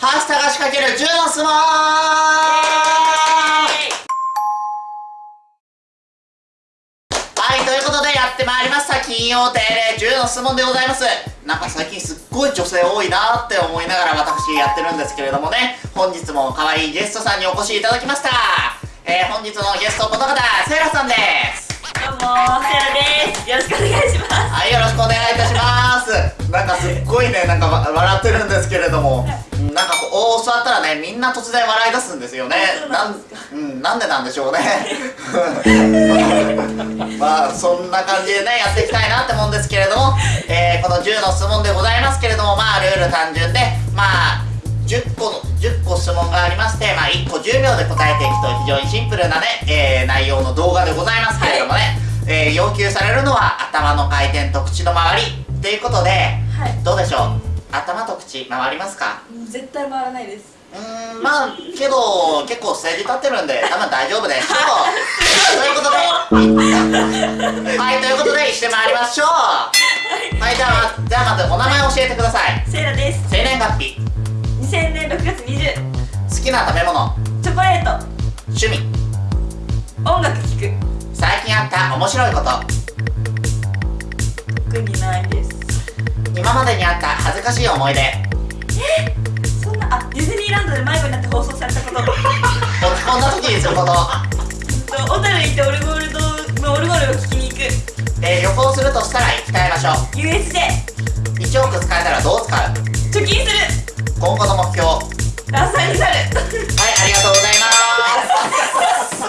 ハースタが仕掛ける銃の相撲はいということでやってまいりました金曜定例銃の質問でございます。なんか最近すっごい女性多いなって思いながら私やってるんですけれどもね。本日も可愛いゲストさんにお越しいただきました。えー、本日のゲストこの方セイラさんです。どうもセイラです。よろしくお願いします。はいよろしくお願いいたします。なんかすっごいねなんか笑ってるんですけれどもなんかこう座ったらねみんな突然笑い出すんですよね。なんうんなんでなんでしょうね。まあそんな感じでねやっていきたいなって思うんですけれども、えー、この10の質問でございますけれどもまあルール単純でまあ10個の10個質問がありましてまあ1個10秒で答えていくと非常にシンプルなね、えー、内容の動画でございますけれどもね、はい、えー、要求されるのは頭の回転と口の周りということで、はい、どうでしょう？頭と口回りますか？絶対回らないです。うんまあけど結構ステージ立ってるんで多分大丈夫でしょう。ということで。はいということでしてまいりましょう。はい。じゃあじゃあまずお名前教えてください。セイラです。生年月日。2000年6月20好きな食べ物。チョコレート。趣味。音楽聴く。最近あった面白いこと今までにあった恥ずかしい思い出。えそんなあディズニーランドで迷子になって放送されたこと。落ち込んだ時にすること。小樽行ってオルゴールドのオルゴールを聴きに行く。えー、旅行するとしたら行きたい場所。USJ 1億使えたらどう使う？貯金する。今後の目標。ダンサーになる。はいありがとうございます。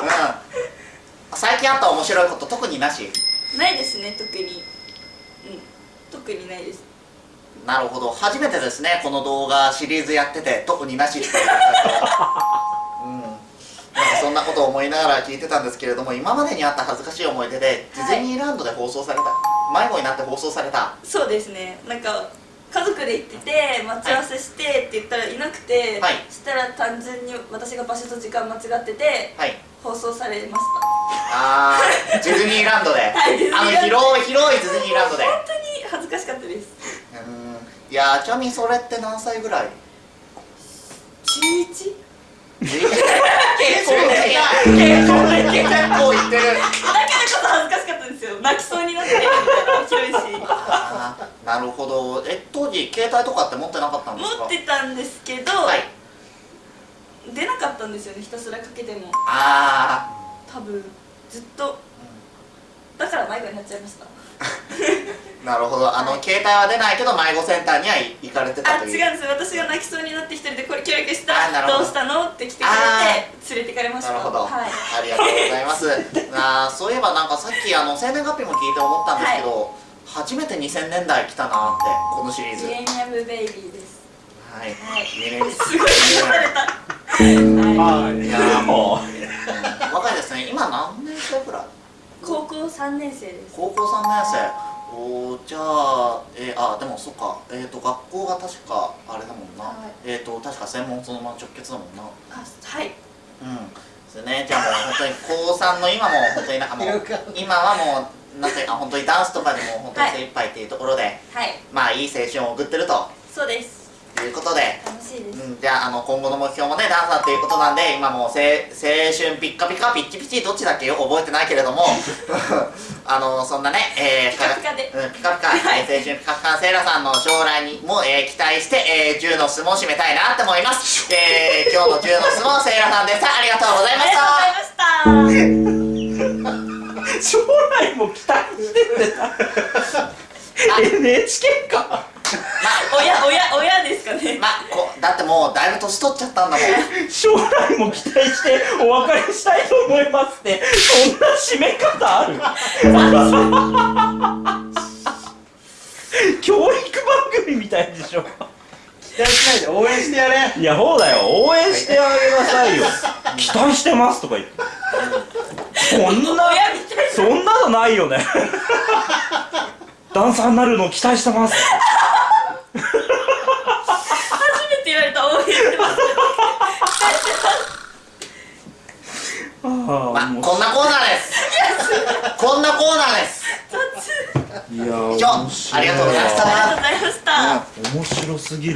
うん。最近あった面白いこと特になし？ないですね特に特にないです。なるほど。初めてですね。この動画シリーズやってて。特になし。っていううん。なんかそんなことを思いながら聞いてたんですけれども今までにあった恥ずかしい思い出で、ディズニーランドで放送された。迷子になって放送された。そうですね。なんか家族で行ってて待ち合わせしてって言ったらいなくて、はい、そしたら単純に私が場所と時間間違ってて、はい、放送されました。ああディズニーランドで、はい、あの広い広いディズニーランドで本当に恥ずかしかったですうんいやちなみにそれって何歳ぐらい？中 1? 結構結構結構いってる。だからこそ恥ずかしかったんですよ。泣きそうになってみたいな広いし。なるほど。え当時携帯とかって持ってなかったんですか？持ってたんですけど、はい、出なかったんですよねひたすらかけても。ああ多分ずっと、だから迷子になっちゃいましたなるほど。あの、はい、携帯は出ないけど迷子センターには行かれてたという。あ違うんです。私が泣きそうになって一人でこれ教育したらど。うしたの？って来てくれて連れてかれました。なるほど、はい、ありがとうございます。あそういえばなんかさっきあの生年月日も聞いて思ったんですけど、はい、初めて2000年代来たなってこのシリーズ。ミレニアムベイビーです。はい、はい、ミレニアム。すごいされた。はい、い。やもう。若いですね。今何年生くらい？高校3年生です。高校3年生おじゃあ、えー、あでもそっか。えっ、ー、と学校が確かあれだもんな、はい、えっ、ー、と確か専門そのまま直結だもんな。あはい。うん。ですね。じゃあもう本当に高3の今も本当になんかもう今はもうなんていうか本当にダンスとかでも本当に精一杯っていうところで、はい、まあいい青春を送ってると。そうです。ということで楽しいです、うん、じゃああの今後の目標もねダンサーっていうことなんで今もう青春ピッカピカピッチピチどっちだっけよ覚えてないけれども あのそんなね、えー、ピカピカで、うん、ピカピカ、はい、青春ピカピカセイラさんの将来にも、えー、期待して、えー、10の相撲を締めたいなって思います、えー、今日の10の相撲セイラさんでしたありがとうございました。ありがとうございました。将来も期待してる NHK かまあ親親親ですかねまあこだってもうだいぶ年取っちゃったんだもん。将来も期待してお別れしたいと思いますってそんな締め方ある？教育番組みたいでしょ。期待しないで応援してやれ。いやそうだよ応援してあげなさいよ。期待してますとか言って。そんな。そんなのないよね。ダンサーになるの期待してます初めて言われた応援してますまあ、こんなコーナーです。こんなコーナーです。いや以上。ありがとうございました。ありがとうございました、面白すぎる